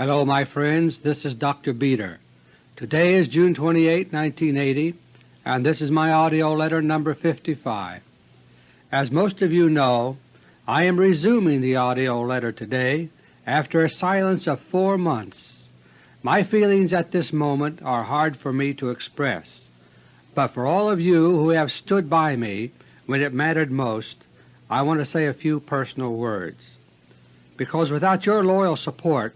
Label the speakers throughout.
Speaker 1: Hello my friends, this is Dr. Beter. Today is June 28, 1980, and this is my AUDIO LETTER No. 55. As most of you know, I am resuming the AUDIO letter today after a silence of four months. My feelings at this moment are hard for me to express, but for all of you who have stood by me when it mattered most, I want to say a few personal words, because without your loyal support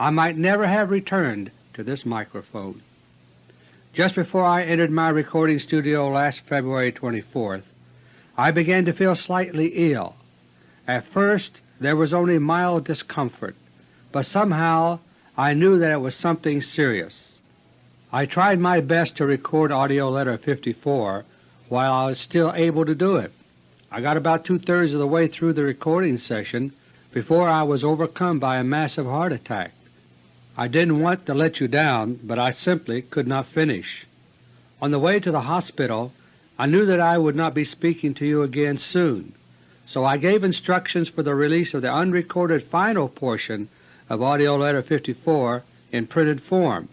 Speaker 1: I might never have returned to this microphone. Just before I entered my recording studio last February 24th, I began to feel slightly ill. At first there was only mild discomfort, but somehow I knew that it was something serious. I tried my best to record AUDIO LETTER 54 while I was still able to do it. I got about two-thirds of the way through the recording session before I was overcome by a massive heart attack. I didn't want to let you down, but I simply could not finish. On the way to the hospital I knew that I would not be speaking to you again soon, so I gave instructions for the release of the unrecorded final portion of AUDIO LETTER No. 54 in printed form.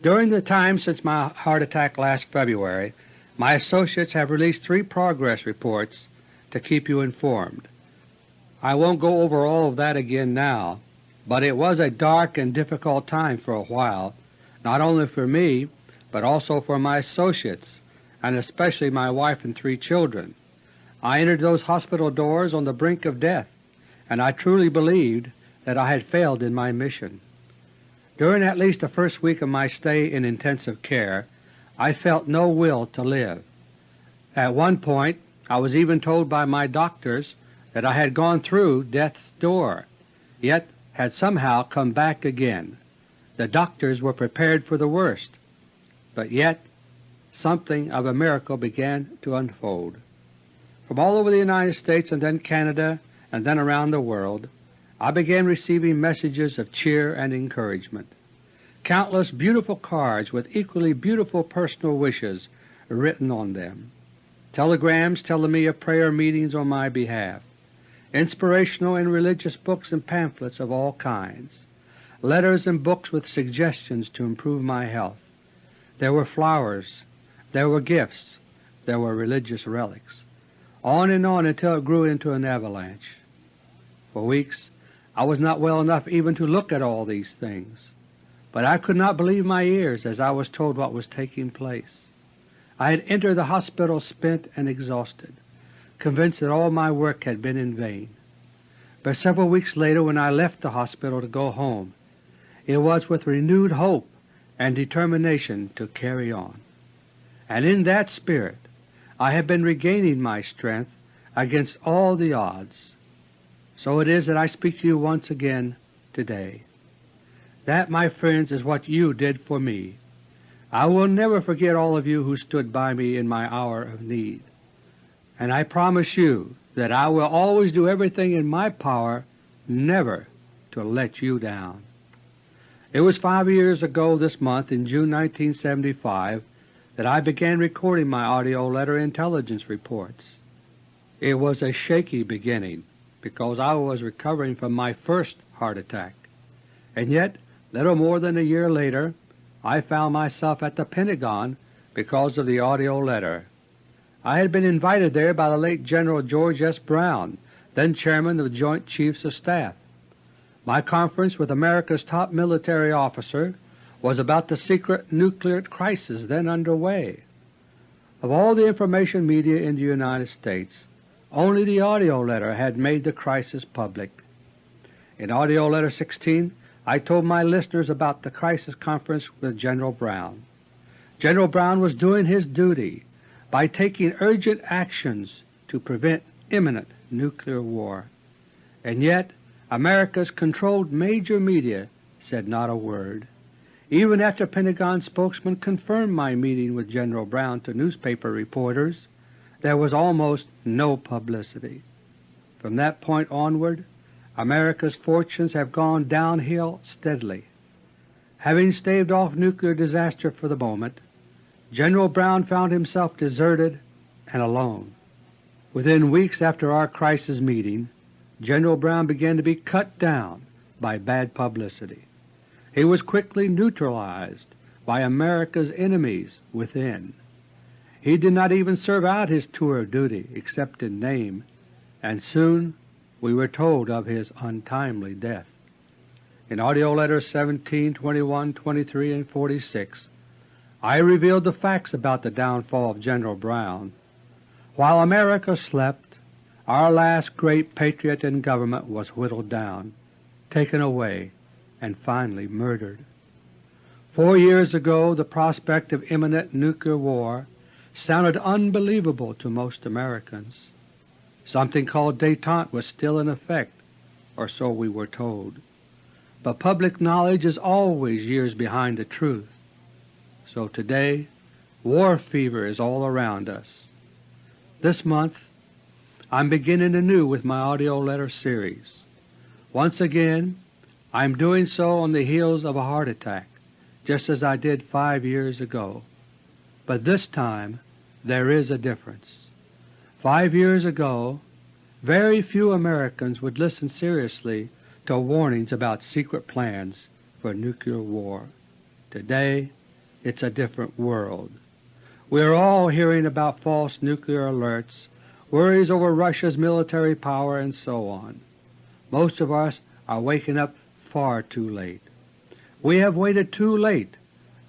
Speaker 1: During the time since my heart attack last February, my associates have released three progress reports to keep you informed. I won't go over all of that again now, but it was a dark and difficult time for a while, not only for me, but also for my associates, and especially my wife and three children. I entered those hospital doors on the brink of death, and I truly believed that I had failed in my mission. During at least the first week of my stay in intensive care, I felt no will to live. At one point I was even told by my doctors that I had gone through death's door, yet had somehow come back again. The doctors were prepared for the worst, but yet something of a miracle began to unfold. From all over the United States and then Canada and then around the world, I began receiving messages of cheer and encouragement. Countless beautiful cards with equally beautiful personal wishes written on them, telegrams telling me of prayer meetings on my behalf, inspirational and religious books and pamphlets of all kinds, letters and books with suggestions to improve my health. There were flowers, there were gifts, there were religious relics, on and on until it grew into an avalanche. For weeks I was not well enough even to look at all these things, but I could not believe my ears as I was told what was taking place. I had entered the hospital spent and exhausted convinced that all my work had been in vain. But several weeks later when I left the hospital to go home, it was with renewed hope and determination to carry on. And in that spirit I have been regaining my strength against all the odds. So it is that I speak to you once again today. That, my friends, is what you did for me. I will never forget all of you who stood by me in my hour of need and I promise you that I will always do everything in my power never to let you down. It was five years ago this month in June 1975 that I began recording my AUDIO letter intelligence reports. It was a shaky beginning because I was recovering from my first heart attack, and yet little more than a year later I found myself at the Pentagon because of the AUDIO letter. I had been invited there by the late General George S. Brown, then Chairman of the Joint Chiefs of Staff. My conference with America's top military officer was about the secret nuclear crisis then under way. Of all the information media in the United States, only the AUDIO letter had made the crisis public. In AUDIO letter 16 I told my listeners about the crisis conference with General Brown. General Brown was doing his duty by taking urgent actions to prevent imminent nuclear war. And yet America's controlled major media said not a word. Even after Pentagon spokesman confirmed my meeting with General Brown to newspaper reporters, there was almost no publicity. From that point onward, America's fortunes have gone downhill steadily. Having staved off nuclear disaster for the moment, General Brown found himself deserted and alone. Within weeks after our crisis meeting, General Brown began to be cut down by bad publicity. he was quickly neutralized by America's enemies within. He did not even serve out his tour of duty except in name, and soon we were told of his untimely death. In AUDIO LETTERS 17, 21, 23, and 46 I revealed the facts about the downfall of General Brown. While America slept, our last great patriot in government was whittled down, taken away, and finally murdered. Four years ago the prospect of imminent nuclear war sounded unbelievable to most Americans. Something called détente was still in effect, or so we were told. But public knowledge is always years behind the truth. So today war fever is all around us. This month I'm beginning anew with my AUDIO LETTER series. Once again I am doing so on the heels of a heart attack, just as I did five years ago. But this time there is a difference. Five years ago very few Americans would listen seriously to warnings about secret plans for nuclear war. Today it's a different world. We are all hearing about false nuclear alerts, worries over Russia's military power, and so on. Most of us are waking up far too late. We have waited too late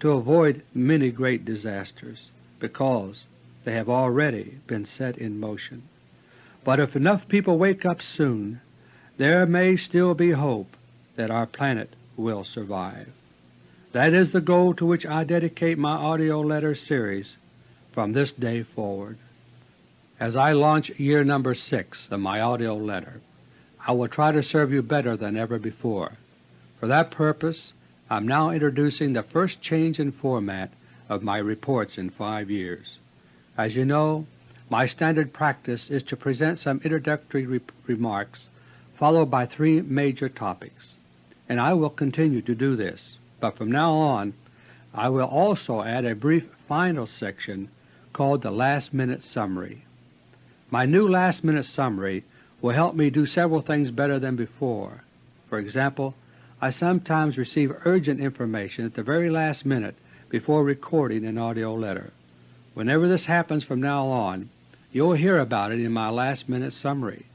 Speaker 1: to avoid many great disasters because they have already been set in motion. But if enough people wake up soon, there may still be hope that our planet will survive. That is the goal to which I dedicate my AUDIO LETTER series from this day forward. As I launch year number 6 of my AUDIO LETTER, I will try to serve you better than ever before. For that purpose I am now introducing the first change in format of my reports in five years. As you know, my standard practice is to present some introductory re remarks followed by three major topics, and I will continue to do this but from now on I will also add a brief final section called the Last Minute Summary. My new Last Minute Summary will help me do several things better than before. For example, I sometimes receive urgent information at the very last minute before recording an AUDIO letter. Whenever this happens from now on, you will hear about it in my last minute summary.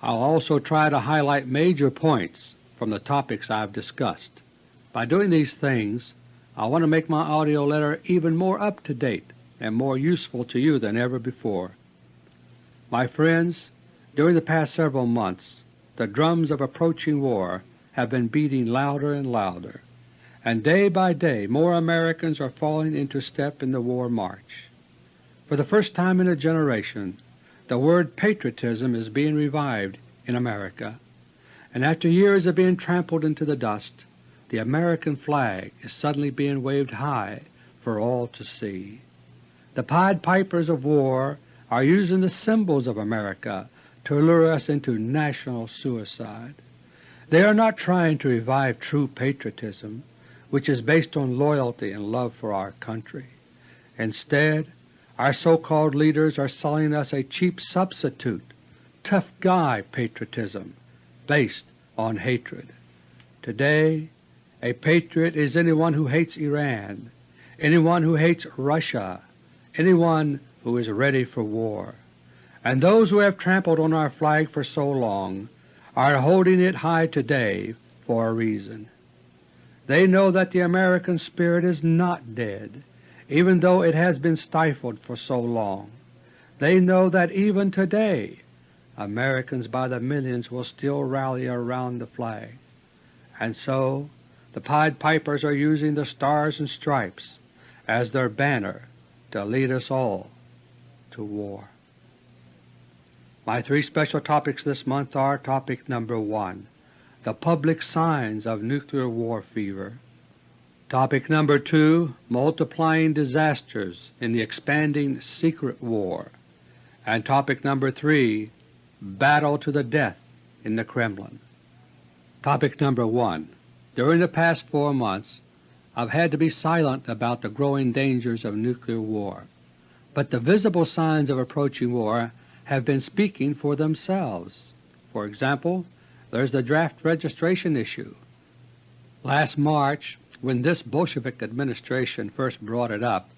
Speaker 1: I'll also try to highlight major points from the topics I've discussed. By doing these things I want to make my AUDIO letter even more up to date and more useful to you than ever before. My friends, during the past several months the drums of approaching war have been beating louder and louder, and day by day more Americans are falling into step in the war march. For the first time in a generation the word patriotism is being revived in America, and after years of being trampled into the dust the American flag is suddenly being waved high for all to see. The Pied Pipers of war are using the symbols of America to lure us into national suicide. They are not trying to revive true patriotism, which is based on loyalty and love for our country. Instead, our so-called leaders are selling us a cheap substitute, tough guy patriotism, based on hatred. Today a patriot is anyone who hates Iran, anyone who hates Russia, anyone who is ready for war. And those who have trampled on our flag for so long are holding it high today for a reason. They know that the American spirit is not dead, even though it has been stifled for so long. They know that even today Americans by the millions will still rally around the flag. And so the Pied Pipers are using the Stars and Stripes as their banner to lead us all to war. My three special topics this month are Topic number 1, The Public Signs of Nuclear War Fever. Topic number 2, Multiplying Disasters in the Expanding Secret War. And topic number 3, Battle to the Death in the Kremlin. Topic number 1, during the past four months I've had to be silent about the growing dangers of nuclear war, but the visible signs of approaching war have been speaking for themselves. For example, there's the draft registration issue. Last March, when this Bolshevik administration first brought it up,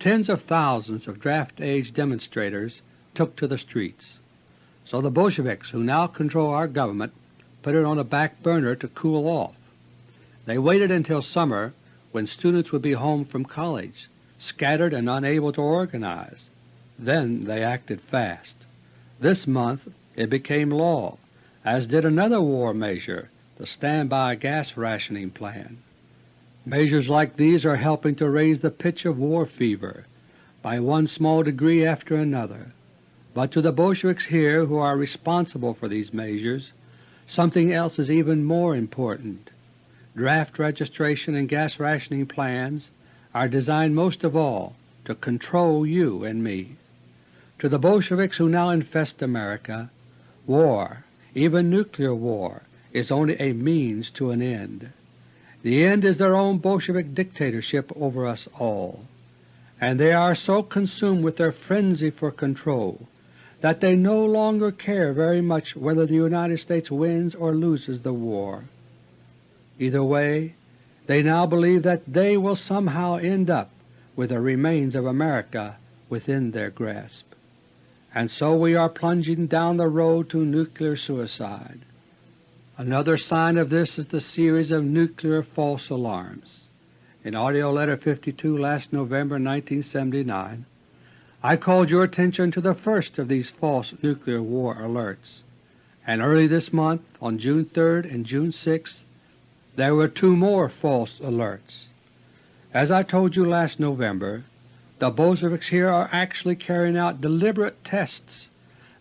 Speaker 1: tens of thousands of draft-age demonstrators took to the streets. So the Bolsheviks who now control our government put it on a back burner to cool off. They waited until summer when students would be home from college, scattered and unable to organize. Then they acted fast. This month it became law, as did another war measure, the standby gas rationing plan. Measures like these are helping to raise the pitch of war fever by one small degree after another. But to the Bolsheviks here who are responsible for these measures, something else is even more important. Draft registration and gas rationing plans are designed most of all to control you and me. To the Bolsheviks who now infest America, war, even nuclear war, is only a means to an end. The end is their own Bolshevik dictatorship over us all, and they are so consumed with their frenzy for control that they no longer care very much whether the United States wins or loses the war. Either way, they now believe that they will somehow end up with the remains of America within their grasp. And so we are plunging down the road to nuclear suicide. Another sign of this is the series of nuclear false alarms. In AUDIO LETTER No. 52 last November 1979, I called your attention to the first of these false nuclear war alerts, and early this month, on June 3 and June 6, there were two more false alerts. As I told you last November, the Bolsheviks here are actually carrying out deliberate tests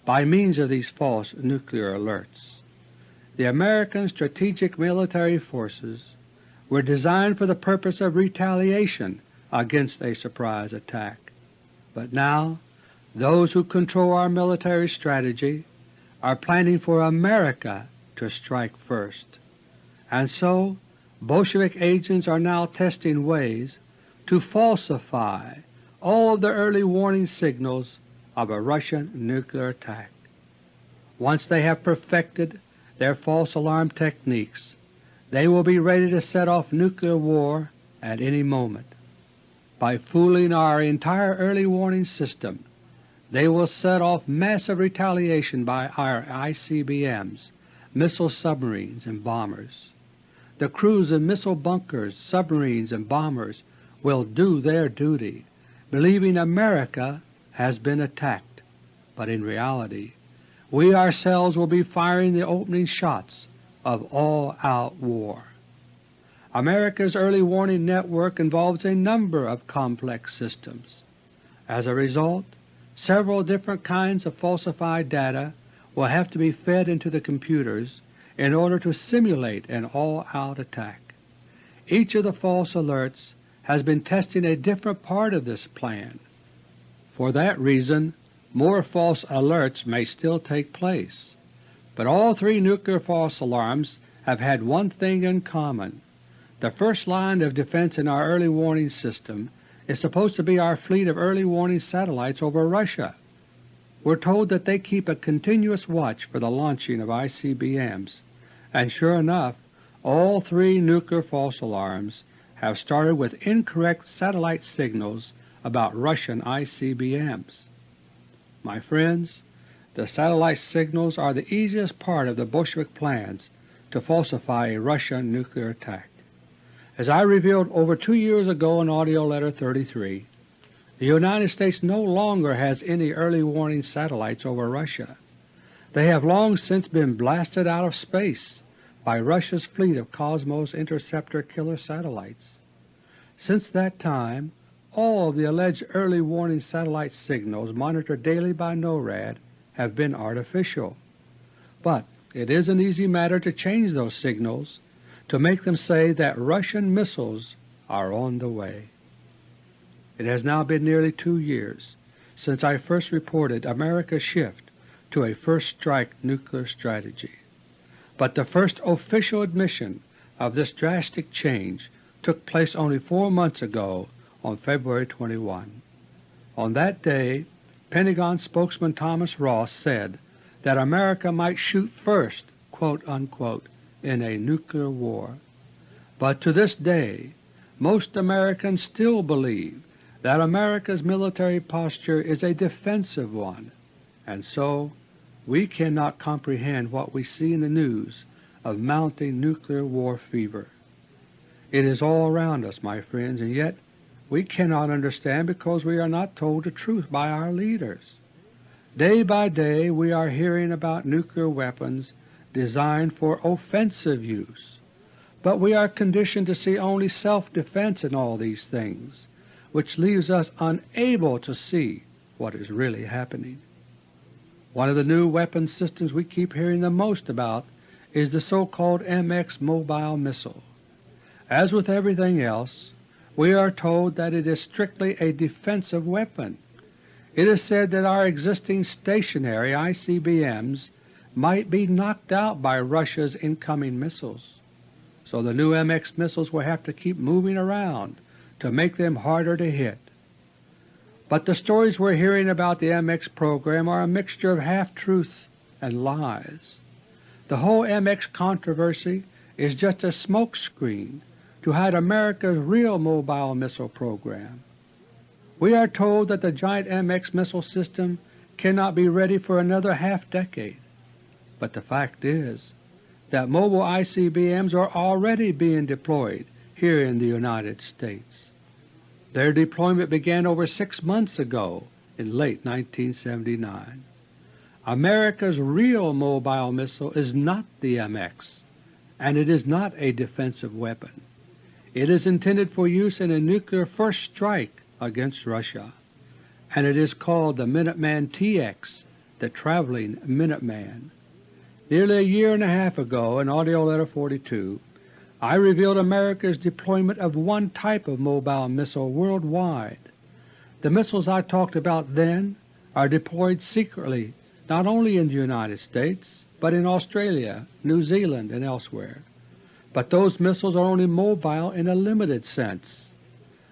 Speaker 1: by means of these false nuclear alerts. The American strategic military forces were designed for the purpose of retaliation against a surprise attack. But now those who control our military strategy are planning for America to strike first and so Bolshevik agents are now testing ways to falsify all of the early warning signals of a Russian nuclear attack. Once they have perfected their false alarm techniques, they will be ready to set off nuclear war at any moment. By fooling our entire early warning system, they will set off massive retaliation by our ICBMs, missile submarines, and bombers. The crews of missile bunkers, submarines, and bombers will do their duty, believing America has been attacked, but in reality we ourselves will be firing the opening shots of all-out war. America's early warning network involves a number of complex systems. As a result, several different kinds of falsified data will have to be fed into the computers in order to simulate an all-out attack. Each of the false alerts has been testing a different part of this plan. For that reason, more false alerts may still take place. But all three nuclear false alarms have had one thing in common. The first line of defense in our early warning system is supposed to be our fleet of early warning satellites over Russia. We're told that they keep a continuous watch for the launching of ICBMs, and sure enough all three nuclear false alarms have started with incorrect satellite signals about Russian ICBMs. My friends, the satellite signals are the easiest part of the Bolshevik plans to falsify a Russian nuclear attack. As I revealed over two years ago in AUDIO LETTER No. 33, the United States no longer has any early warning satellites over Russia. They have long since been blasted out of space by Russia's fleet of Cosmos interceptor killer satellites. Since that time, all of the alleged early warning satellite signals monitored daily by NORAD have been artificial. But it is an easy matter to change those signals to make them say that Russian missiles are on the way. It has now been nearly two years since I first reported America's shift to a first strike nuclear strategy but the first official admission of this drastic change took place only four months ago on February 21. On that day Pentagon spokesman Thomas Ross said that America might shoot first quote, unquote, in a nuclear war. But to this day most Americans still believe that America's military posture is a defensive one, and so we cannot comprehend what we see in the news of mounting nuclear war fever. It is all around us, my friends, and yet we cannot understand because we are not told the truth by our leaders. Day by day we are hearing about nuclear weapons designed for offensive use, but we are conditioned to see only self-defense in all these things, which leaves us unable to see what is really happening. One of the new weapon systems we keep hearing the most about is the so-called MX mobile missile. As with everything else, we are told that it is strictly a defensive weapon. It is said that our existing stationary ICBMs might be knocked out by Russia's incoming missiles, so the new MX missiles will have to keep moving around to make them harder to hit. But the stories we're hearing about the MX program are a mixture of half-truths and lies. The whole MX controversy is just a smokescreen to hide America's real mobile missile program. We are told that the giant MX missile system cannot be ready for another half-decade, but the fact is that mobile ICBMs are already being deployed here in the United States. Their deployment began over six months ago in late 1979. America's real mobile missile is not the MX, and it is not a defensive weapon. It is intended for use in a nuclear first strike against Russia, and it is called the Minuteman TX, the Traveling Minuteman. Nearly a year and a half ago, in AUDIO LETTER No. 42, I revealed America's deployment of one type of mobile missile worldwide. The missiles I talked about then are deployed secretly not only in the United States, but in Australia, New Zealand, and elsewhere but those missiles are only mobile in a limited sense.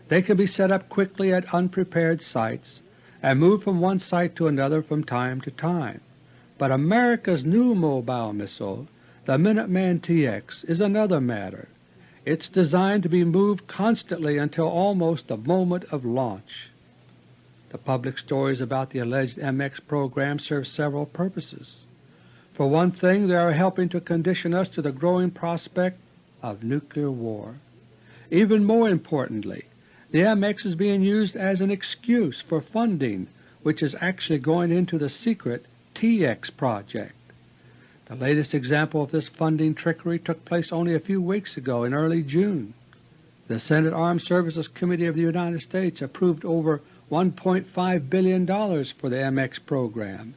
Speaker 1: They can be set up quickly at unprepared sites and moved from one site to another from time to time. But America's new mobile missile, the Minuteman TX, is another matter. It's designed to be moved constantly until almost the moment of launch. The public stories about the alleged MX program serve several purposes. For one thing, they are helping to condition us to the growing prospect of nuclear war. Even more importantly, the MX is being used as an excuse for funding which is actually going into the secret TX project. The latest example of this funding trickery took place only a few weeks ago in early June. The Senate Armed Services Committee of the United States approved over $1.5 billion for the MX program.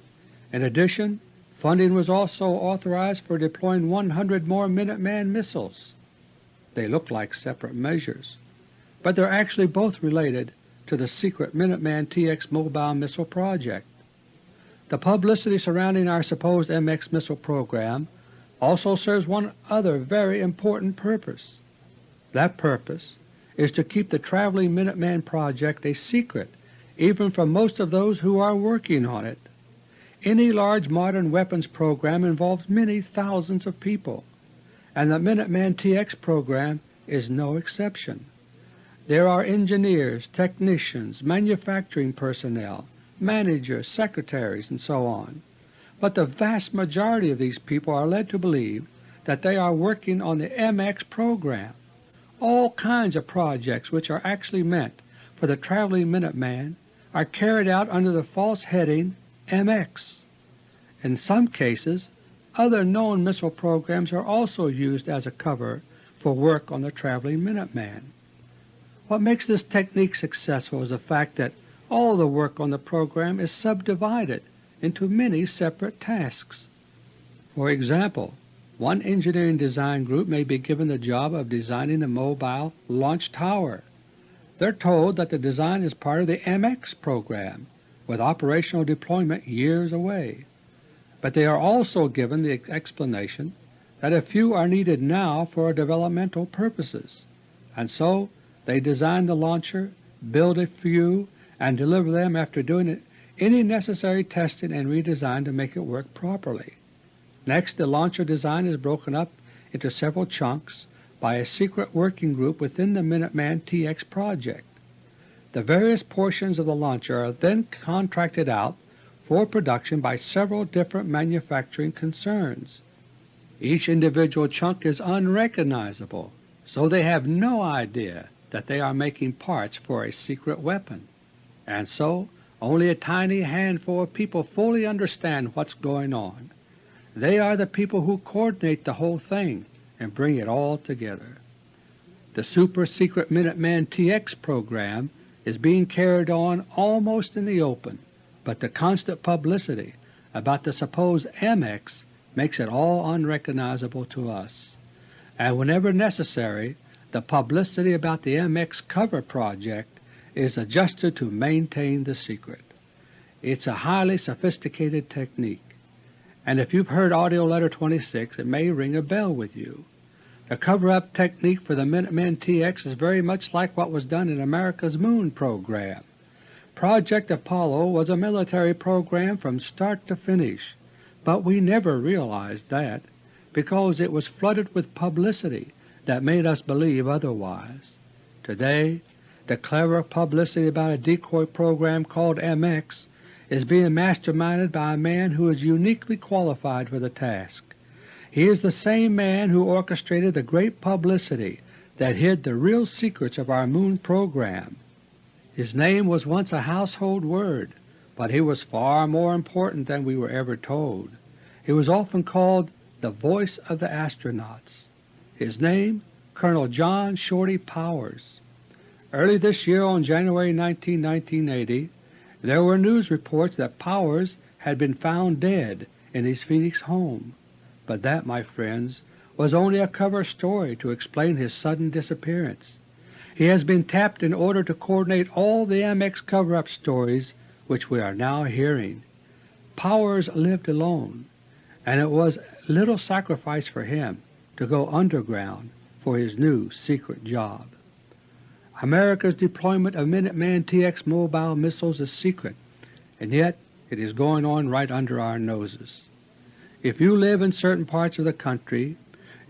Speaker 1: In addition, funding was also authorized for deploying 100 more Minuteman missiles. They look like separate measures, but they're actually both related to the secret Minuteman TX mobile missile project. The publicity surrounding our supposed MX missile program also serves one other very important purpose. That purpose is to keep the traveling Minuteman project a secret even from most of those who are working on it. Any large modern weapons program involves many thousands of people and the Minuteman TX program is no exception. There are engineers, technicians, manufacturing personnel, managers, secretaries, and so on. But the vast majority of these people are led to believe that they are working on the MX program. All kinds of projects which are actually meant for the traveling Minuteman are carried out under the false heading MX. In some cases other known missile programs are also used as a cover for work on the traveling Minuteman. What makes this technique successful is the fact that all the work on the program is subdivided into many separate tasks. For example, one engineering design group may be given the job of designing a mobile launch tower. They're told that the design is part of the MX program, with operational deployment years away but they are also given the explanation that a few are needed now for developmental purposes, and so they design the launcher, build a few, and deliver them after doing any necessary testing and redesign to make it work properly. Next, the launcher design is broken up into several chunks by a secret working group within the Minuteman TX project. The various portions of the launcher are then contracted out for production by several different manufacturing concerns. Each individual chunk is unrecognizable, so they have no idea that they are making parts for a secret weapon, and so only a tiny handful of people fully understand what's going on. They are the people who coordinate the whole thing and bring it all together. The super secret Minuteman TX program is being carried on almost in the open, but the constant publicity about the supposed MX makes it all unrecognizable to us, and whenever necessary the publicity about the MX cover project is adjusted to maintain the secret. It's a highly sophisticated technique and if you've heard AUDIO LETTER No. 26 it may ring a bell with you. The cover-up technique for the Minutemen TX is very much like what was done in America's Moon program. Project Apollo was a military program from start to finish, but we never realized that because it was flooded with publicity that made us believe otherwise. Today the clever publicity about a decoy program called MX is being masterminded by a man who is uniquely qualified for the task. He is the same man who orchestrated the great publicity that hid the real secrets of our Moon program. His name was once a household word, but he was far more important than we were ever told. He was often called the voice of the astronauts. His name Colonel John Shorty Powers. Early this year on January 19, 1980, there were news reports that Powers had been found dead in his Phoenix home, but that, my friends, was only a cover story to explain his sudden disappearance. He has been tapped in order to coordinate all the MX cover-up stories which we are now hearing. Powers lived alone, and it was little sacrifice for him to go underground for his new secret job. America's deployment of Minuteman TX mobile missiles is secret, and yet it is going on right under our noses. If you live in certain parts of the country,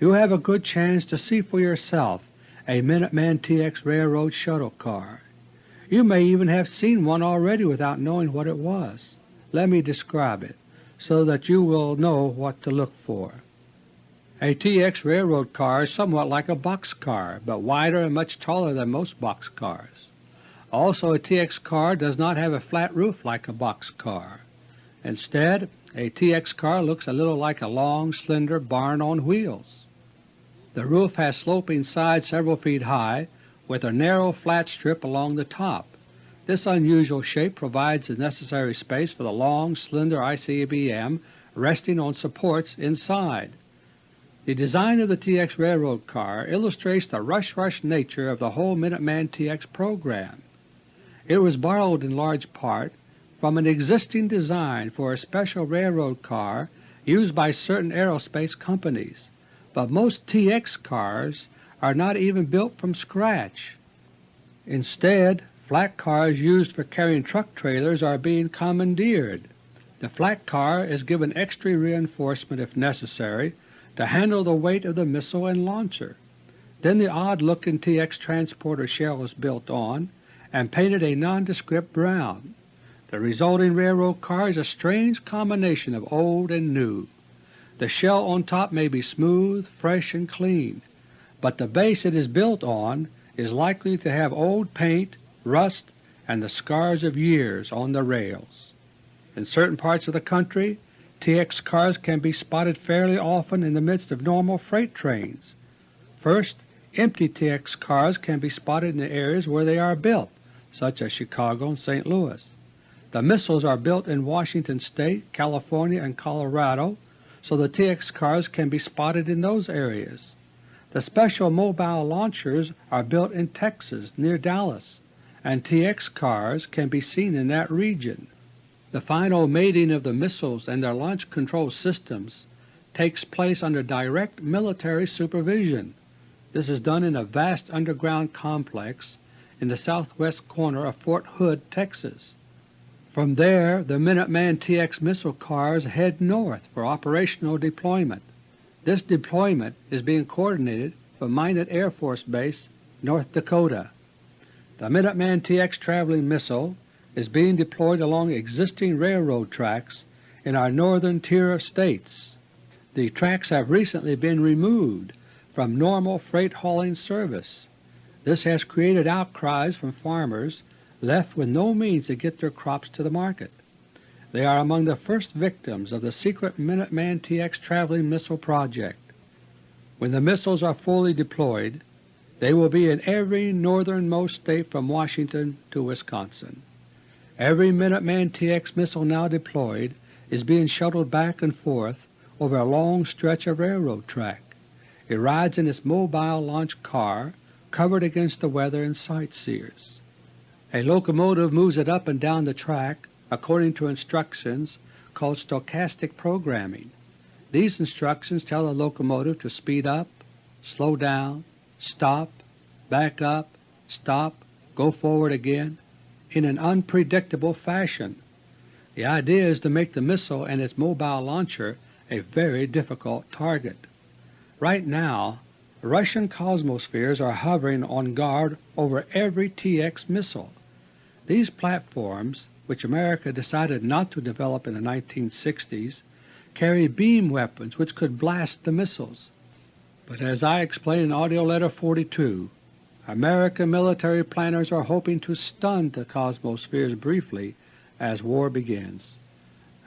Speaker 1: you have a good chance to see for yourself a Minuteman TX railroad shuttle car. You may even have seen one already without knowing what it was. Let me describe it, so that you will know what to look for. A TX railroad car is somewhat like a box car, but wider and much taller than most box cars. Also a TX car does not have a flat roof like a box car. Instead, a TX car looks a little like a long, slender barn on wheels. The roof has sloping sides several feet high, with a narrow flat strip along the top. This unusual shape provides the necessary space for the long, slender ICBM resting on supports inside. The design of the TX railroad car illustrates the rush-rush nature of the whole Minuteman TX program. It was borrowed in large part from an existing design for a special railroad car used by certain aerospace companies, but most TX cars are not even built from scratch. Instead, flat cars used for carrying truck trailers are being commandeered. The flat car is given extra reinforcement if necessary to handle the weight of the missile and launcher. Then the odd-looking TX transporter shell is built on and painted a nondescript brown. The resulting railroad car is a strange combination of old and new. The shell on top may be smooth, fresh, and clean, but the base it is built on is likely to have old paint, rust, and the scars of years on the rails. In certain parts of the country TX cars can be spotted fairly often in the midst of normal freight trains. First, empty TX cars can be spotted in the areas where they are built, such as Chicago and St. Louis. The missiles are built in Washington State, California, and Colorado, so the TX cars can be spotted in those areas. The special mobile launchers are built in Texas near Dallas, and TX cars can be seen in that region. The final mating of the missiles and their launch control systems takes place under direct military supervision. This is done in a vast underground complex in the southwest corner of Fort Hood, Texas. From there the Minuteman TX missile cars head north for operational deployment. This deployment is being coordinated from Minot Air Force Base, North Dakota. The Minuteman TX traveling missile is being deployed along existing railroad tracks in our northern tier of states. The tracks have recently been removed from normal freight hauling service. This has created outcries from farmers left with no means to get their crops to the market. They are among the first victims of the secret Minuteman TX traveling missile project. When the missiles are fully deployed, they will be in every northernmost state from Washington to Wisconsin. Every Minuteman TX missile now deployed is being shuttled back and forth over a long stretch of railroad track. It rides in its mobile launch car covered against the weather and sightseers. A locomotive moves it up and down the track according to instructions called stochastic programming. These instructions tell the locomotive to speed up, slow down, stop, back up, stop, go forward again, in an unpredictable fashion. The idea is to make the missile and its mobile launcher a very difficult target. Right now, Russian Cosmospheres are hovering on guard over every TX missile. These platforms, which America decided not to develop in the 1960s, carry beam weapons which could blast the missiles. But as I explained in AUDIO LETTER No. 42, American military planners are hoping to stun the Cosmospheres briefly as war begins,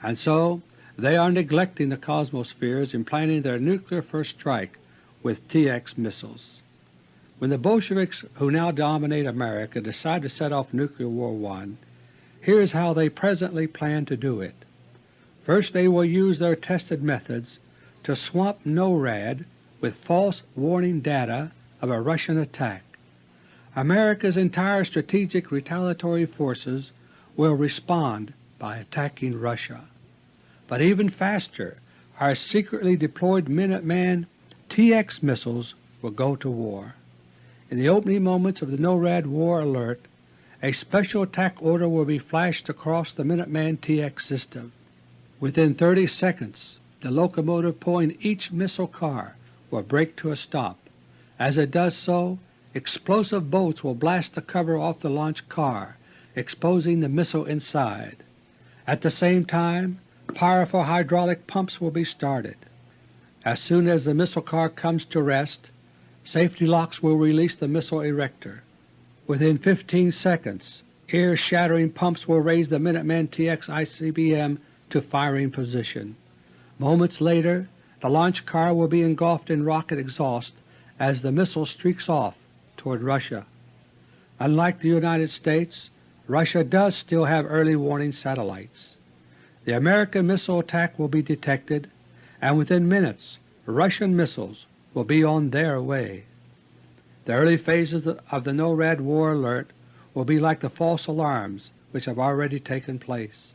Speaker 1: and so they are neglecting the Cosmospheres in planning their nuclear first strike with TX missiles. When the Bolsheviks who now dominate America decide to set off Nuclear War I, here is how they presently plan to do it. First they will use their tested methods to swamp NORAD with false warning data of a Russian attack. America's entire strategic retaliatory forces will respond by attacking Russia. But even faster, our secretly deployed Minuteman TX missiles will go to war. In the opening moments of the NORAD war alert, a special attack order will be flashed across the Minuteman TX system. Within 30 seconds the locomotive pulling each missile car will brake to a stop. As it does so, explosive bolts will blast the cover off the launch car, exposing the missile inside. At the same time, powerful hydraulic pumps will be started. As soon as the missile car comes to rest, safety locks will release the missile erector. Within 15 seconds, ear-shattering pumps will raise the Minuteman TX ICBM to firing position. Moments later the launch car will be engulfed in rocket exhaust as the missile streaks off toward Russia. Unlike the United States, Russia does still have early warning satellites. The American missile attack will be detected, and within minutes Russian missiles will be on their way. The early phases of the NORAD war alert will be like the false alarms which have already taken place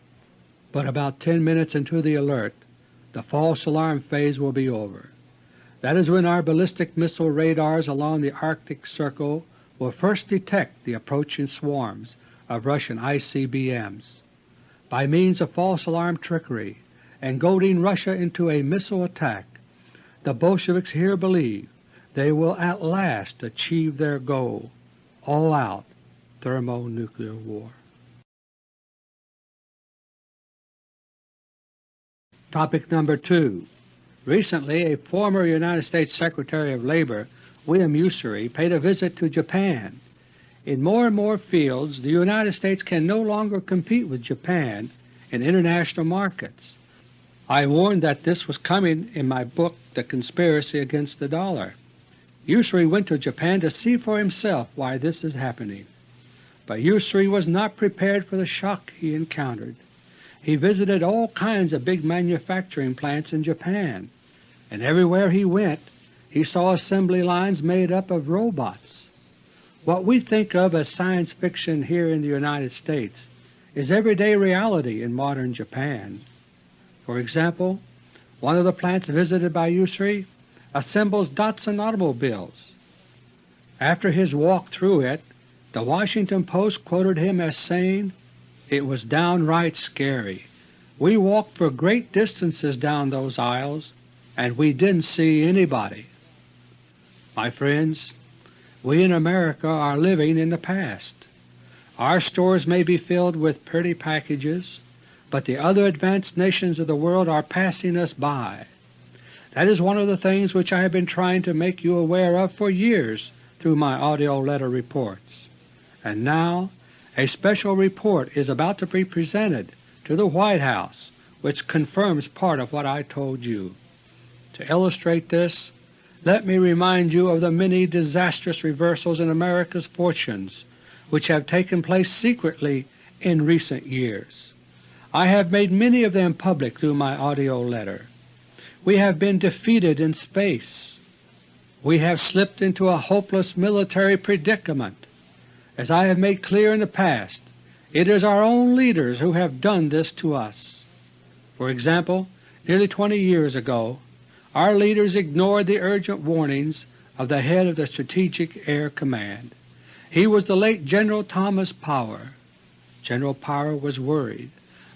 Speaker 1: but about 10 minutes into the alert the false alarm phase will be over. That is when our ballistic missile radars along the Arctic Circle will first detect the approaching swarms of Russian ICBMs. By means of false alarm trickery and goading Russia into a missile attack, the Bolsheviks here believe they will at last achieve their goal, all-out thermonuclear war. Topic number 2 Recently a former United States Secretary of Labor, William Usery, paid a visit to Japan. In more and more fields the United States can no longer compete with Japan in international markets. I warned that this was coming in my book The Conspiracy Against the Dollar. Usery went to Japan to see for himself why this is happening. But Usery was not prepared for the shock he encountered. He visited all kinds of big manufacturing plants in Japan, and everywhere he went he saw assembly lines made up of robots. What we think of as science fiction here in the United States is everyday reality in modern Japan. For example, one of the plants visited by Usery assembles Datsun automobiles. After his walk through it, the Washington Post quoted him as saying, it was downright scary. We walked for great distances down those aisles, and we didn't see anybody. My friends, we in America are living in the past. Our stores may be filled with pretty packages, but the other advanced nations of the world are passing us by. That is one of the things which I have been trying to make you aware of for years through my AUDIO LETTER reports. And now a special report is about to be presented to the White House which confirms part of what I told you. To illustrate this, let me remind you of the many disastrous reversals in America's fortunes which have taken place secretly in recent years. I have made many of them public through my AUDIO letter. We have been defeated in space. We have slipped into a hopeless military predicament. As I have made clear in the past, it is our own leaders who have done this to us. For example, nearly 20 years ago our leaders ignored the urgent warnings of the head of the Strategic Air Command. He was the late General Thomas Power. General Power was worried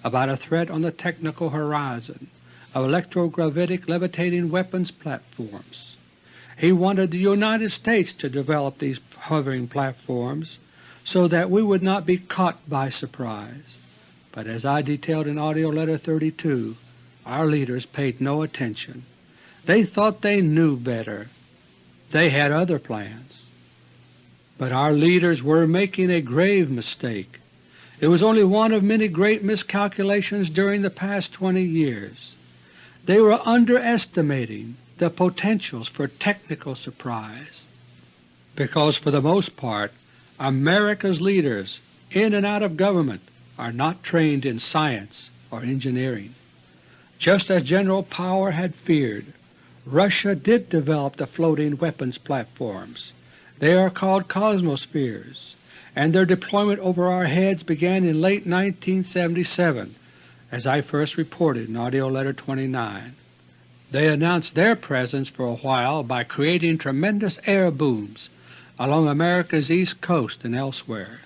Speaker 1: about a threat on the technical horizon of electrogravitic levitating weapons platforms. He wanted the United States to develop these hovering platforms so that we would not be caught by surprise. But as I detailed in AUDIO LETTER No. 32, our leaders paid no attention. They thought they knew better. They had other plans. But our leaders were making a grave mistake. It was only one of many great miscalculations during the past 20 years. They were underestimating the potentials for technical surprise, because for the most part America's leaders in and out of government are not trained in science or engineering. Just as General Power had feared, Russia did develop the floating weapons platforms they are called Cosmospheres, and their deployment over our heads began in late 1977, as I first reported in AUDIO LETTER No. 29. They announced their presence for a while by creating tremendous air booms along America's east coast and elsewhere.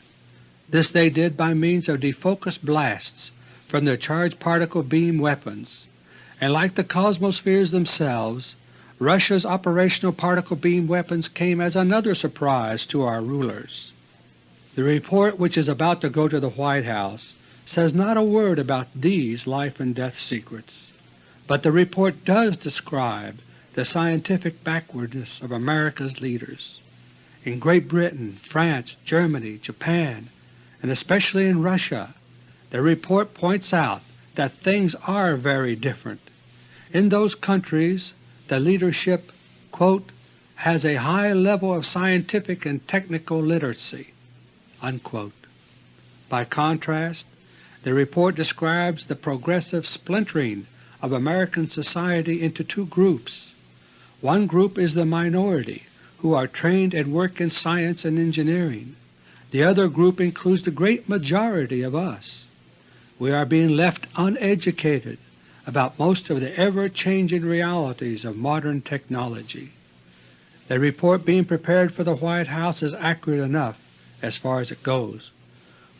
Speaker 1: This they did by means of defocused blasts from their charged particle beam weapons, and like the Cosmospheres themselves, Russia's operational particle beam weapons came as another surprise to our rulers. The report which is about to go to the White House says not a word about these life and death secrets, but the report does describe the scientific backwardness of America's leaders. In Great Britain, France, Germany, Japan, and especially in Russia, the report points out that things are very different. In those countries the leadership quote, has a high level of scientific and technical literacy. Unquote. By contrast, the report describes the progressive splintering of American society into two groups. One group is the minority who are trained and work in science and engineering. The other group includes the great majority of us. We are being left uneducated about most of the ever-changing realities of modern technology. The report being prepared for the White House is accurate enough as far as it goes,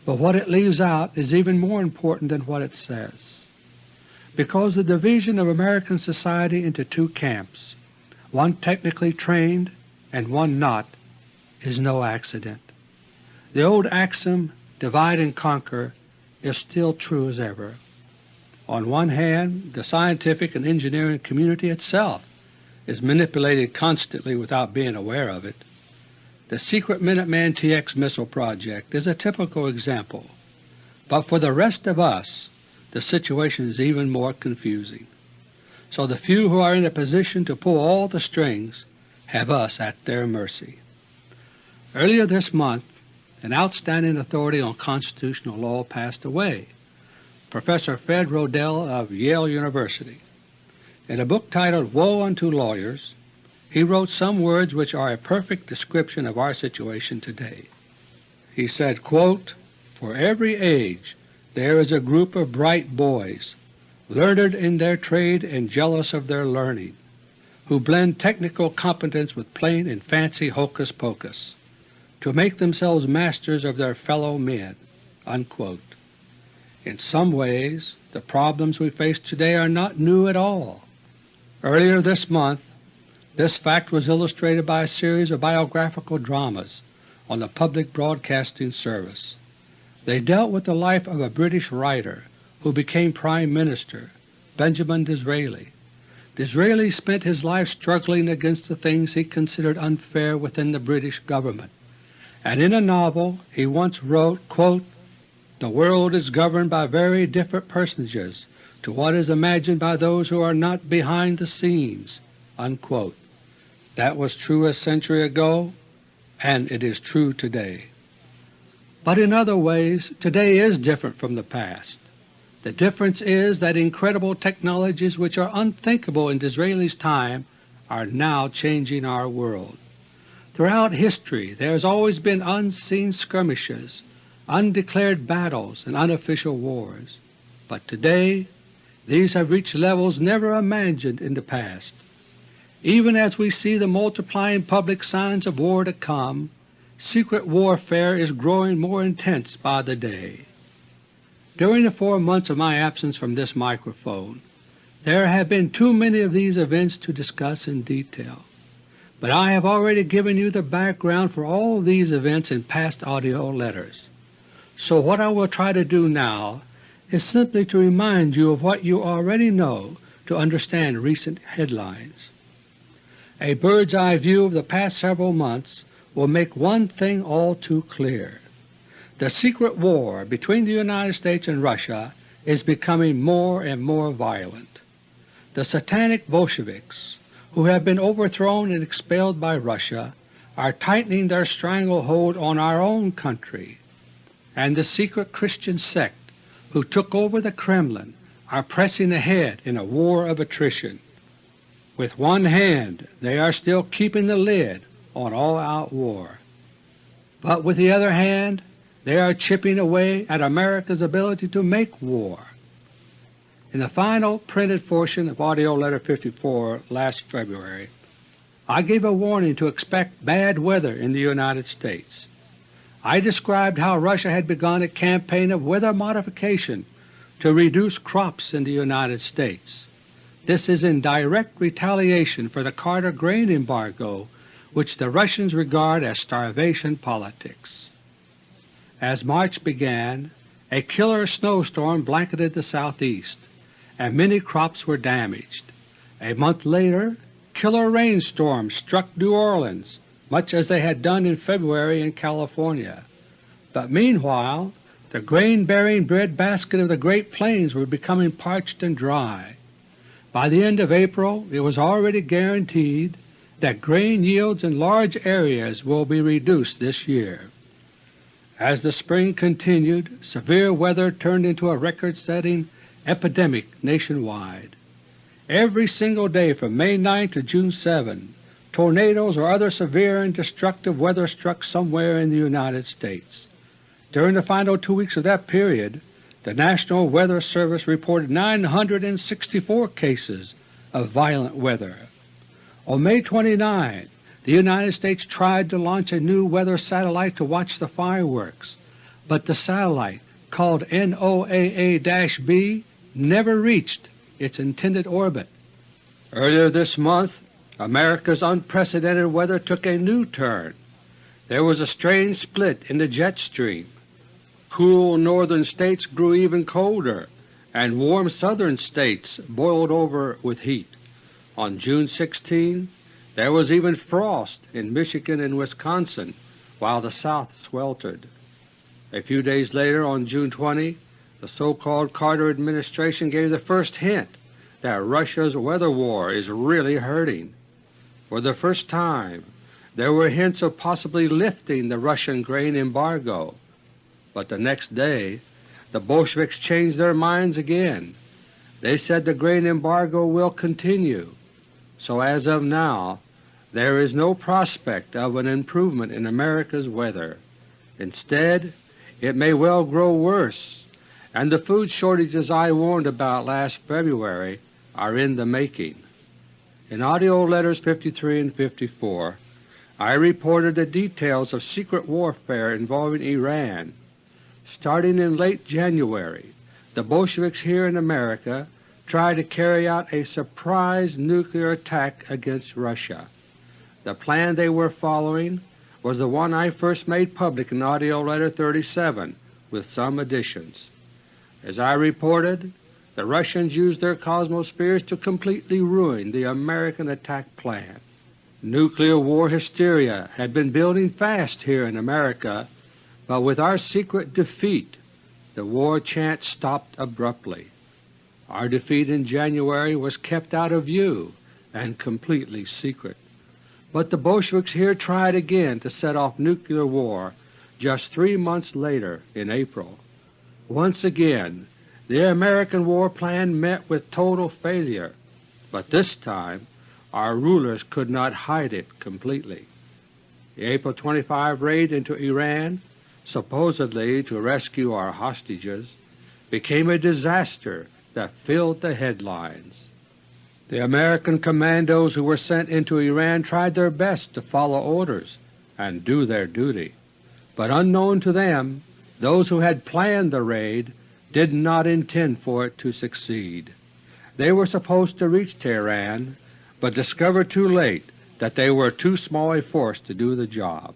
Speaker 1: but what it leaves out is even more important than what it says. Because the division of American society into two camps, one technically trained and one not, is no accident. The old axiom, divide and conquer, is still true as ever. On one hand, the scientific and engineering community itself is manipulated constantly without being aware of it. The secret Minuteman TX missile project is a typical example, but for the rest of us the situation is even more confusing. So the few who are in a position to pull all the strings have us at their mercy. Earlier this month an outstanding authority on constitutional law passed away Professor Fred Rodell of Yale University. In a book titled Woe Unto Lawyers, he wrote some words which are a perfect description of our situation today. He said, quote, For every age there is a group of bright boys, learned in their trade and jealous of their learning, who blend technical competence with plain and fancy hocus-pocus, to make themselves masters of their fellow men." Unquote. In some ways the problems we face today are not new at all. Earlier this month This fact was illustrated by a series of biographical dramas on the public broadcasting service. They dealt with the life of a British writer who became Prime Minister, Benjamin Disraeli. Disraeli spent his life struggling against the things he considered unfair within the British government, and in a novel he once wrote, quote, The world is governed by very different personages to what is imagined by those who are not behind the scenes." Unquote. That was true a century ago, and it is true today. But in other ways today is different from the past. The difference is that incredible technologies which are unthinkable in Disraeli's time are now changing our world. Throughout history there has always been unseen skirmishes, undeclared battles, and unofficial wars, but today these have reached levels never imagined in the past. Even as we see the multiplying public signs of war to come, secret warfare is growing more intense by the day. During the four months of my absence from this microphone, there have been too many of these events to discuss in detail, but I have already given you the background for all these events in past audio letters. So what I will try to do now is simply to remind you of what you already know to understand recent headlines. A bird's-eye view of the past several months will make one thing all too clear. The secret war between the United States and Russia is becoming more and more violent. The satanic Bolsheviks, who have been overthrown and expelled by Russia, are tightening their stranglehold on our own country, and the secret Christian sect who took over the Kremlin are pressing ahead in a war of attrition. With one hand they are still keeping the lid on all-out war, but with the other hand they are chipping away at America's ability to make war. In the final printed portion of AUDIO LETTER No. 54 last February, I gave a warning to expect bad weather in the United States. I described how Russia had begun a campaign of weather modification to reduce crops in the United States. This is in direct retaliation for the Carter grain embargo which the Russians regard as starvation politics. As March began, a killer snowstorm blanketed the southeast, and many crops were damaged. A month later killer rainstorms struck New Orleans, much as they had done in February in California. But meanwhile the grain-bearing breadbasket of the Great Plains was becoming parched and dry. By the end of April it was already guaranteed that grain yields in large areas will be reduced this year. As the spring continued, severe weather turned into a record-setting epidemic nationwide. Every single day from May 9 to June 7, tornadoes or other severe and destructive weather struck somewhere in the United States. During the final two weeks of that period, the National Weather Service reported 964 cases of violent weather. On May 29, the United States tried to launch a new weather satellite to watch the fireworks, but the satellite, called NOAA-B, never reached its intended orbit. Earlier this month America's unprecedented weather took a new turn. There was a strange split in the jet stream. Cool northern states grew even colder, and warm southern states boiled over with heat. On June 16 there was even frost in Michigan and Wisconsin while the South sweltered. A few days later, on June 20, the so-called Carter administration gave the first hint that Russia's weather war is really hurting. For the first time there were hints of possibly lifting the Russian grain embargo, but the next day the Bolsheviks changed their minds again. They said the grain embargo will continue, so as of now there is no prospect of an improvement in America's weather. Instead, it may well grow worse, and the food shortages I warned about last February are in the making. In AUDIO LETTERS 53 and 54 I reported the details of secret warfare involving Iran. Starting in late January, the Bolsheviks here in America tried to carry out a surprise nuclear attack against Russia. The plan they were following was the one I first made public in AUDIO LETTER No. 37 with some additions. As I reported, the Russians used their Cosmospheres to completely ruin the American attack plan. Nuclear war hysteria had been building fast here in America, but with our secret defeat the war chant stopped abruptly. Our defeat in January was kept out of view and completely secret. But the Bolsheviks here tried again to set off nuclear war just three months later in April. Once again the American war plan met with total failure, but this time our rulers could not hide it completely. The April 25 raid into Iran, supposedly to rescue our hostages, became a disaster that filled the headlines. The American commandos who were sent into Iran tried their best to follow orders and do their duty, but unknown to them, those who had planned the raid did not intend for it to succeed. They were supposed to reach Tehran, but discovered too late that they were too small a force to do the job.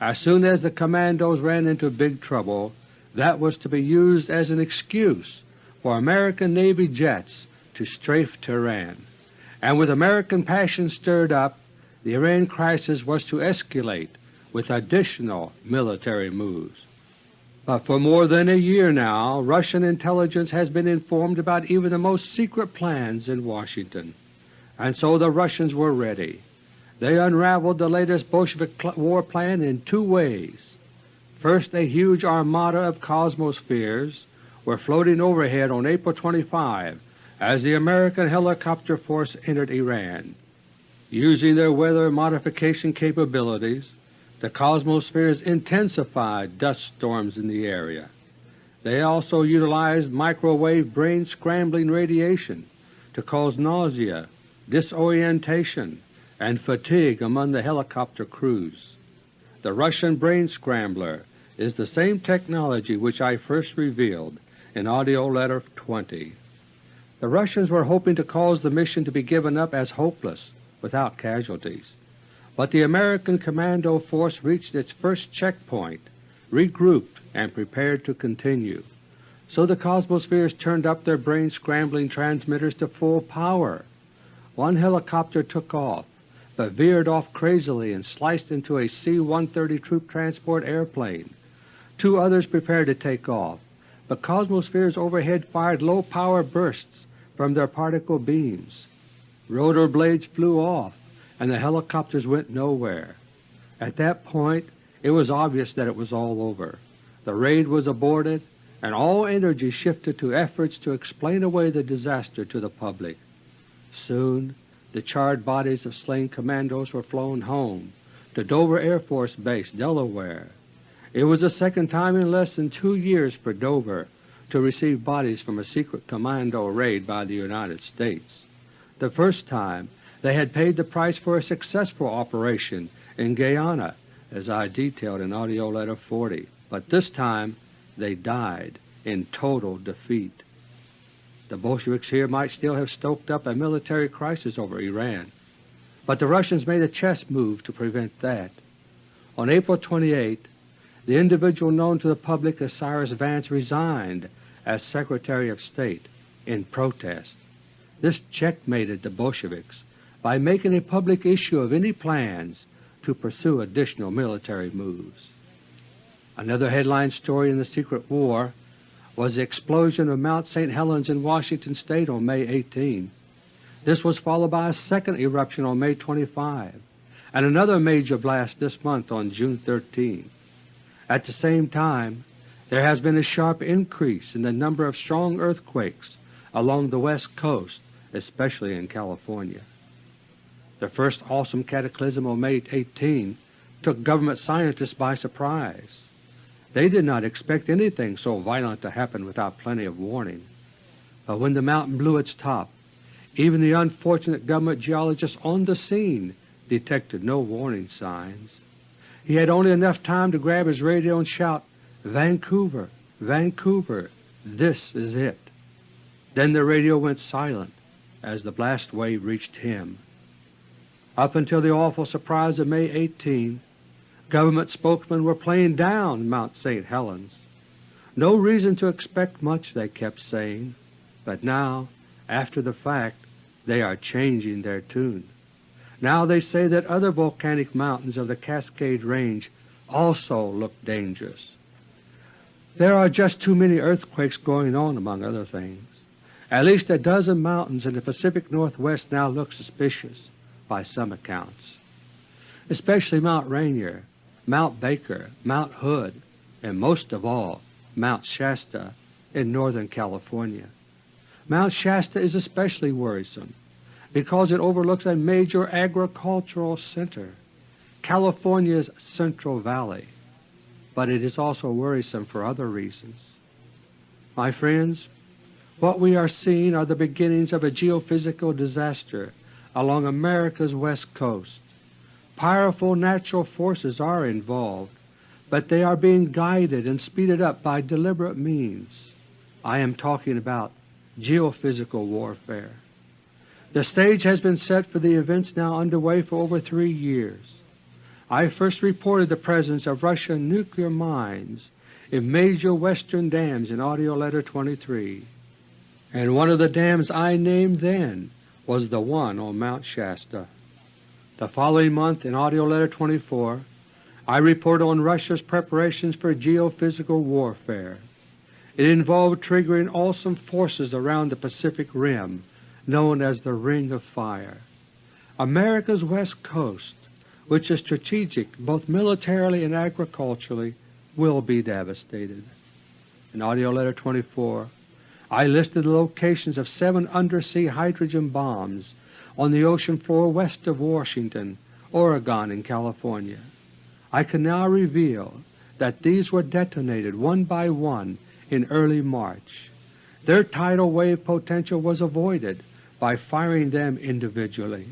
Speaker 1: As soon as the commandos ran into big trouble, that was to be used as an excuse for American Navy jets to strafe Tehran, and with American passion stirred up, the Iran crisis was to escalate with additional military moves. But for more than a year now Russian intelligence has been informed about even the most secret plans in Washington, and so the Russians were ready. They unraveled the latest Bolshevik war plan in two ways. First, a huge armada of Cosmospheres were floating overhead on April 25 as the American helicopter force entered Iran. Using their weather modification capabilities, the Cosmospheres intensified dust storms in the area. They also utilized microwave brain-scrambling radiation to cause nausea, disorientation, and fatigue among the helicopter crews. The Russian Brain Scrambler is the same technology which I first revealed in AUDIO LETTER No. 20. The Russians were hoping to cause the mission to be given up as hopeless without casualties, but the American commando force reached its first checkpoint, regrouped, and prepared to continue. So the Cosmospheres turned up their brain-scrambling transmitters to full power. One helicopter took off, but veered off crazily and sliced into a C-130 troop transport airplane. Two others prepared to take off, but Cosmospheres overhead fired low-power bursts from their particle beams. Rotor blades flew off and the helicopters went nowhere. At that point it was obvious that it was all over. The raid was aborted and all energy shifted to efforts to explain away the disaster to the public. Soon the charred bodies of slain commandos were flown home to Dover Air Force Base, Delaware. It was the second time in less than two years for Dover to receive bodies from a secret commando raid by the United States. The first time they had paid the price for a successful operation in Guyana, as I detailed in AUDIO LETTER No. 40, but this time they died in total defeat. The Bolsheviks here might still have stoked up a military crisis over Iran, but the Russians made a chess move to prevent that. On April 28, the individual known to the public as Cyrus Vance resigned as Secretary of State in protest. This checkmated the Bolsheviks by making a public issue of any plans to pursue additional military moves. Another headline story in the secret war was the explosion of Mount St. Helens in Washington State on May 18. This was followed by a second eruption on May 25 and another major blast this month on June 13. At the same time, there has been a sharp increase in the number of strong earthquakes along the west coast, especially in California. The first awesome cataclysm on May 18 took government scientists by surprise. They did not expect anything so violent to happen without plenty of warning. But when the mountain blew its top, even the unfortunate government geologist on the scene detected no warning signs. He had only enough time to grab his radio and shout, Vancouver, Vancouver, this is it. Then the radio went silent as the blast wave reached him. Up until the awful surprise of May 18, government spokesmen were playing down Mount St. Helens. No reason to expect much, they kept saying, but now, after the fact, they are changing their tune. Now they say that other volcanic mountains of the Cascade Range also look dangerous. There are just too many earthquakes going on among other things. At least a dozen mountains in the Pacific Northwest now look suspicious by some accounts, especially Mount Rainier, Mount Baker, Mount Hood, and most of all Mount Shasta in Northern California. Mount Shasta is especially worrisome because it overlooks a major agricultural center, California's Central Valley, but it is also worrisome for other reasons. My friends, what we are seeing are the beginnings of a geophysical disaster along America's west coast. Powerful natural forces are involved, but they are being guided and speeded up by deliberate means. I am talking about geophysical warfare. The stage has been set for the events now underway for over three years. I first reported the presence of Russian nuclear mines in major western dams in AUDIO LETTER No. 23, and one of the dams I named then was the one on Mount Shasta. The following month in AUDIO LETTER No. 24 I report on Russia's preparations for geophysical warfare. It involved triggering awesome forces around the Pacific Rim known as the Ring of Fire. America's west coast, which is strategic both militarily and agriculturally, will be devastated. In AUDIO LETTER No. 24 I listed the locations of seven undersea hydrogen bombs on the ocean floor west of Washington, Oregon, and California. I can now reveal that these were detonated one by one in early March. Their tidal wave potential was avoided by firing them individually.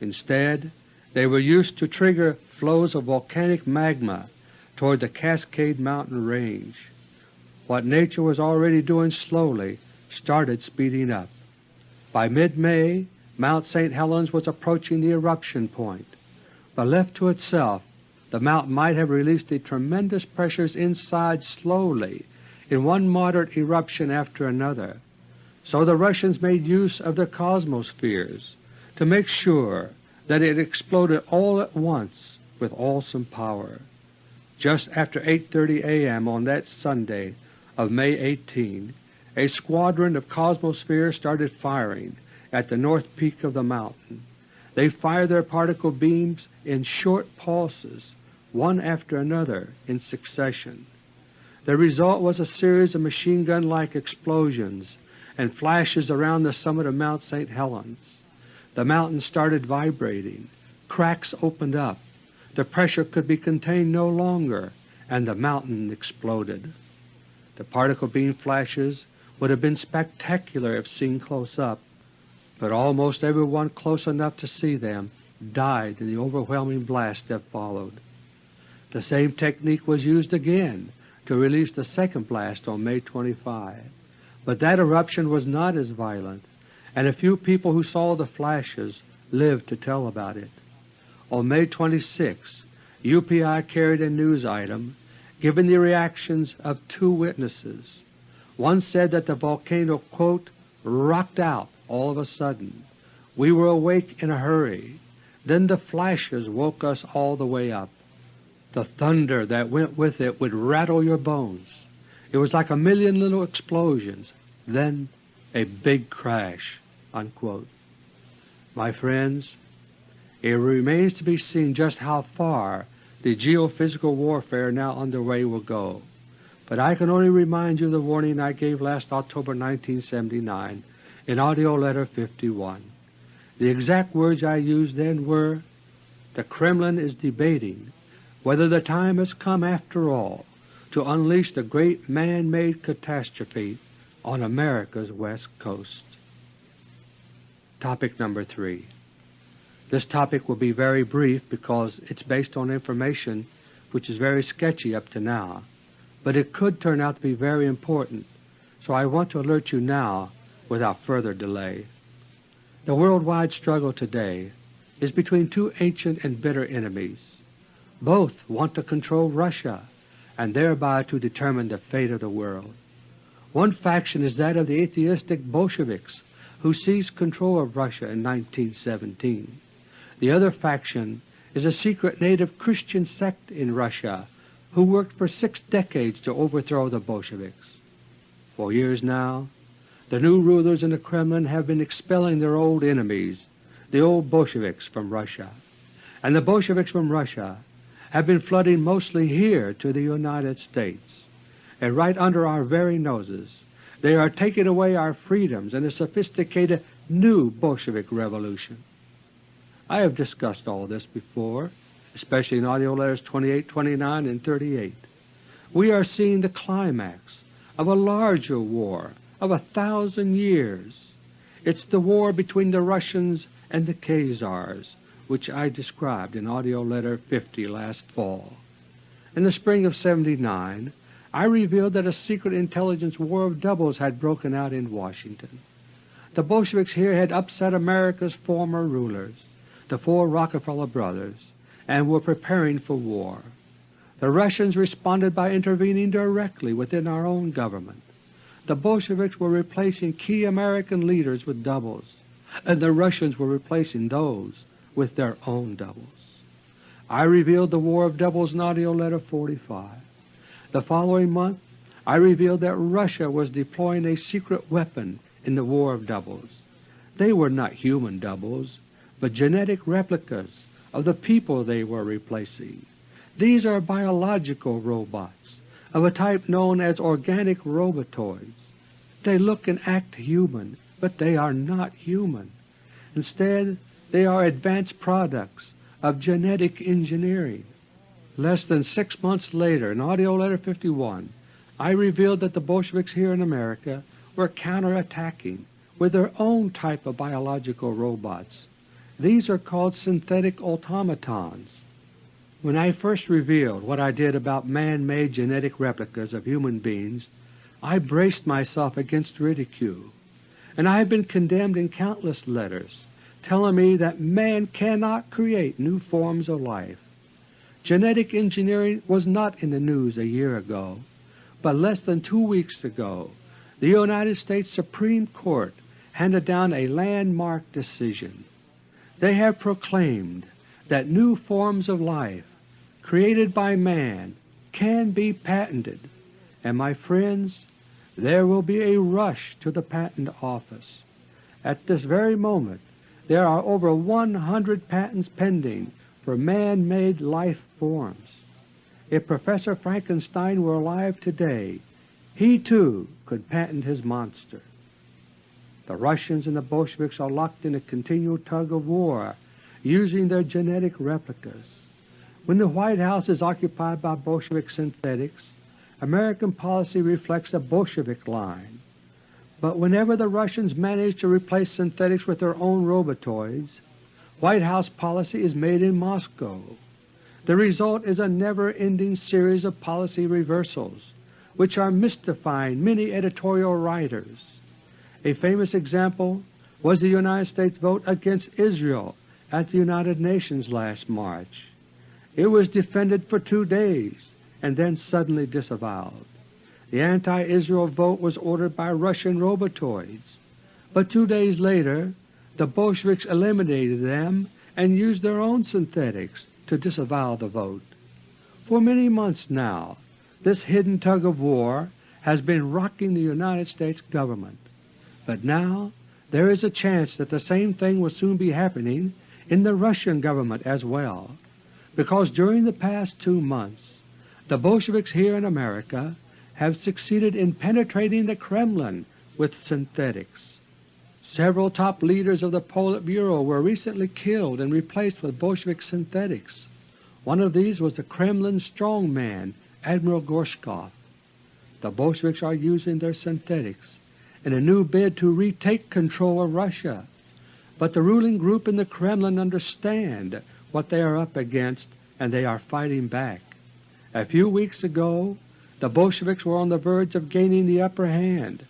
Speaker 1: Instead, they were used to trigger flows of volcanic magma toward the Cascade Mountain range. What nature was already doing slowly started speeding up. By mid-May, Mount St. Helens was approaching the eruption point, but left to itself the mountain might have released the tremendous pressures inside slowly in one moderate eruption after another, so the Russians made use of their cosmospheres to make sure that it exploded all at once with awesome power. Just after 8.30 a.m. on that Sunday of May 18, a squadron of cosmospheres started firing at the north peak of the mountain. They fired their particle beams in short pulses, one after another in succession. The result was a series of machine gun-like explosions and flashes around the summit of Mount St. Helens. The mountain started vibrating. Cracks opened up. The pressure could be contained no longer, and the mountain exploded. The particle beam flashes would have been spectacular if seen close up, but almost everyone close enough to see them died in the overwhelming blast that followed. The same technique was used again to release the second blast on May 25. But that eruption was not as violent, and a few people who saw the flashes lived to tell about it. On May 26, UPI carried a news item giving the reactions of two witnesses. One said that the volcano, quote, rocked out all of a sudden. We were awake in a hurry. Then the flashes woke us all the way up. The thunder that went with it would rattle your bones. It was like a million little explosions, then a big crash." Unquote. My friends, it remains to be seen just how far the geophysical warfare now underway will go, but I can only remind you of the warning I gave last October 1979 in AUDIO LETTER 51. The exact words I used then were, The Kremlin is debating whether the time has come after all to unleash the great man-made catastrophe on America's west coast. Topic number 3. This topic will be very brief because it's based on information which is very sketchy up to now, but it could turn out to be very important, so I want to alert you now without further delay. The worldwide struggle today is between two ancient and bitter enemies. Both want to control Russia and thereby to determine the fate of the world. One faction is that of the atheistic Bolsheviks who seized control of Russia in 1917. The other faction is a secret native Christian sect in Russia who worked for six decades to overthrow the Bolsheviks. For years now, the new rulers in the Kremlin have been expelling their old enemies, the old Bolsheviks, from Russia, and the Bolsheviks from Russia have been flooding mostly here to the United States, and right under our very noses they are taking away our freedoms in a sophisticated new Bolshevik revolution. I have discussed all this before, especially in AUDIO LETTERS 28, 29, and 38. We are seeing the climax of a larger war of a thousand years. It's the war between the Russians and the Khazars, which I described in AUDIO LETTER 50 last fall. In the spring of 79 I revealed that a secret intelligence war of doubles had broken out in Washington. The Bolsheviks here had upset America's former rulers, the four Rockefeller brothers, and were preparing for war. The Russians responded by intervening directly within our own government the Bolsheviks were replacing key American leaders with doubles, and the Russians were replacing those with their own doubles. I revealed the war of doubles in AUDIO LETTER No. 45. The following month I revealed that Russia was deploying a secret weapon in the war of doubles. They were not human doubles, but genetic replicas of the people they were replacing. These are biological robots of a type known as organic robotoids. They look and act human, but they are not human. Instead, they are advanced products of genetic engineering. Less than six months later, in AUDIO LETTER No. 51, I revealed that the Bolsheviks here in America were counterattacking with their own type of biological robots. These are called synthetic automatons. When I first revealed what I did about man-made genetic replicas of human beings, I braced myself against ridicule, and I have been condemned in countless letters telling me that man cannot create new forms of life. Genetic engineering was not in the news a year ago, but less than two weeks ago the United States Supreme Court handed down a landmark decision. They have proclaimed that new forms of life created by man can be patented, and my friends, there will be a rush to the Patent Office. At this very moment there are over 100 patents pending for man-made life forms. If Professor Frankenstein were alive today, he too could patent his monster. The Russians and the Bolsheviks are locked in a continual tug of war using their genetic replicas. When the White House is occupied by Bolshevik synthetics, American policy reflects the Bolshevik line. But whenever the Russians manage to replace synthetics with their own robotoids, White House policy is made in Moscow. The result is a never-ending series of policy reversals, which are mystifying many editorial writers. A famous example was the United States vote against Israel at the United Nations last March. It was defended for two days and then suddenly disavowed. The anti-Israel vote was ordered by Russian robotoids, but two days later the Bolsheviks eliminated them and used their own synthetics to disavow the vote. For many months now this hidden tug of war has been rocking the United States government, but now there is a chance that the same thing will soon be happening in the Russian government as well, because during the past two months the Bolsheviks here in America have succeeded in penetrating the Kremlin with synthetics. Several top leaders of the Politburo were recently killed and replaced with Bolshevik synthetics. One of these was the Kremlin strongman Admiral Gorshkov. The Bolsheviks are using their synthetics in a new bid to retake control of Russia but the ruling group in the Kremlin understand what they are up against and they are fighting back. A few weeks ago the Bolsheviks were on the verge of gaining the upper hand.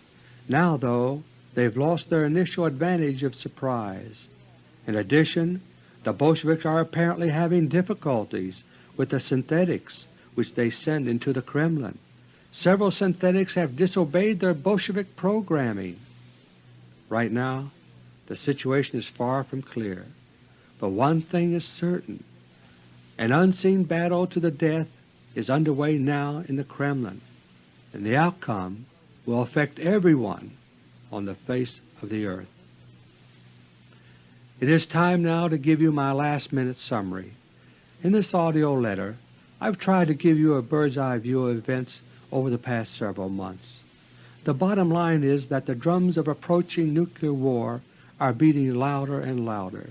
Speaker 1: Now, though, they've lost their initial advantage of surprise. In addition, the Bolsheviks are apparently having difficulties with the synthetics which they send into the Kremlin. Several synthetics have disobeyed their Bolshevik programming. Right now the situation is far from clear, but one thing is certain. An unseen battle to the death is underway now in the Kremlin, and the outcome will affect everyone on the face of the earth. It is time now to give you my last minute summary. In this audio letter I've tried to give you a bird's-eye view of events over the past several months. The bottom line is that the drums of approaching nuclear war are beating louder and louder.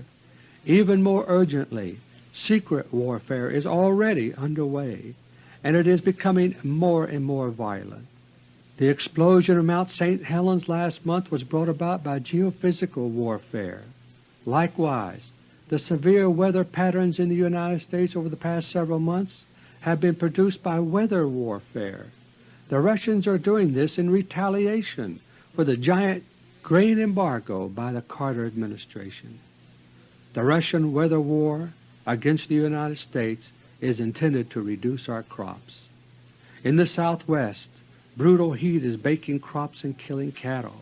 Speaker 1: Even more urgently, secret warfare is already underway, and it is becoming more and more violent. The explosion of Mount St. Helens last month was brought about by geophysical warfare. Likewise, the severe weather patterns in the United States over the past several months have been produced by weather warfare. The Russians are doing this in retaliation for the giant grain embargo by the Carter administration. The Russian weather war against the United States is intended to reduce our crops. In the Southwest, brutal heat is baking crops and killing cattle,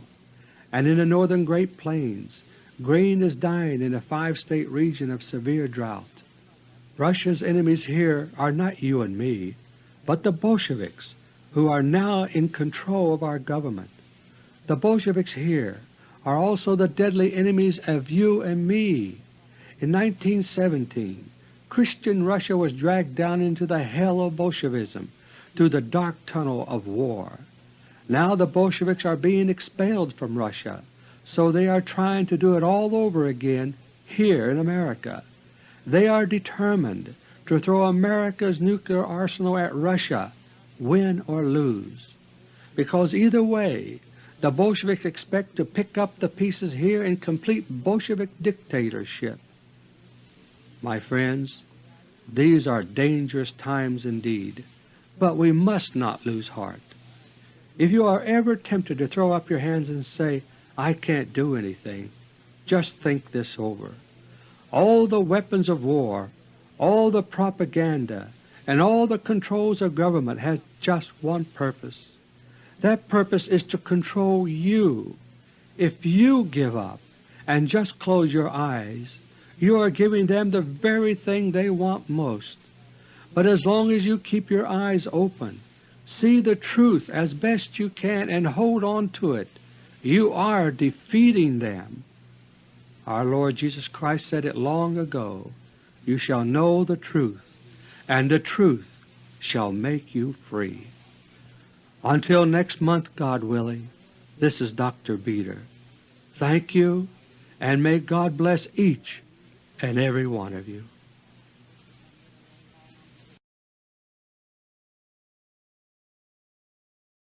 Speaker 1: and in the northern Great Plains, grain is dying in a five-state region of severe drought. Russia's enemies here are not you and me, but the Bolsheviks, who are now in control of our government. The Bolsheviks here are also the deadly enemies of you and me. In 1917, Christian Russia was dragged down into the hell of Bolshevism through the dark tunnel of war. Now the Bolsheviks are being expelled from Russia, so they are trying to do it all over again here in America. They are determined to throw America's nuclear arsenal at Russia, win or lose, because either way the Bolsheviks expect to pick up the pieces here in complete Bolshevik dictatorship. My friends, these are dangerous times indeed, but we must not lose heart. If you are ever tempted to throw up your hands and say, I can't do anything, just think this over. All the weapons of war, all the propaganda, and all the controls of government has just one purpose. That purpose is to control you. If you give up and just close your eyes, you are giving them the very thing they want most. But as long as you keep your eyes open, see the truth as best you can and hold on to it, you are defeating them. Our Lord Jesus Christ said it long ago, You shall know the truth, and the truth shall make you free. Until next month, God willing, this is Dr. Beter. Thank you, and may God bless each and every one of you.